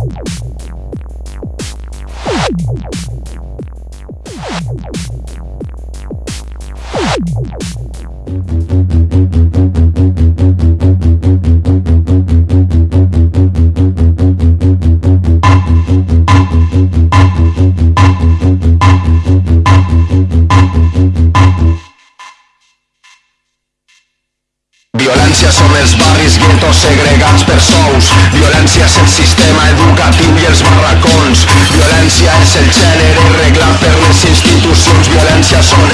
you Violència som els barris guetos segregats per sous. Violència és el sistema educatiu i els barracons. Violència és el gènere reglat per les institucions. Violència són